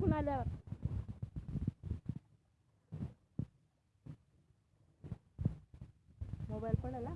तिकडून आल्यावर. मोबाईल पडेल आला?